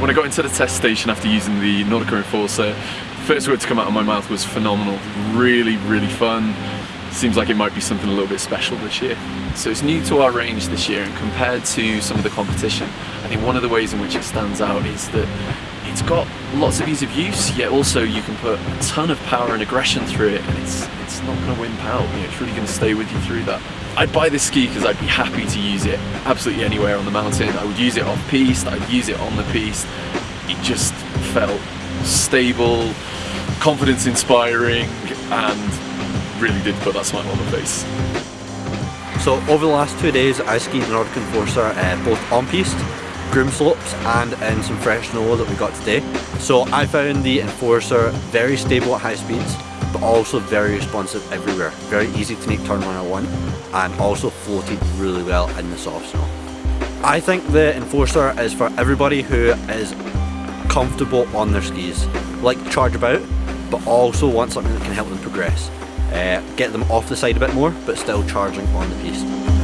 when I got into the test station after using the Nordica Enforcer, first word to come out of my mouth was phenomenal. Really, really fun. Seems like it might be something a little bit special this year. So it's new to our range this year and compared to some of the competition, I think one of the ways in which it stands out is that it's got lots of ease of use, yet also you can put a ton of power and aggression through it and it's, it's not going to wimp out, you know, it's really going to stay with you through that. I'd buy this ski because I'd be happy to use it absolutely anywhere on the mountain. I would use it off piste, I'd use it on the piste. It just felt stable, confidence inspiring and really did put that smile on my face. So over the last two days I skied Nordica Enforcer uh, both on piste, groom slopes and in some fresh snow that we got today. So I found the Enforcer very stable at high speeds but also very responsive everywhere. Very easy to make turn 101 and also floated really well in the soft snow. I think the Enforcer is for everybody who is comfortable on their skis, like to charge about, but also want something that can help them progress. Uh, get them off the side a bit more, but still charging on the piste.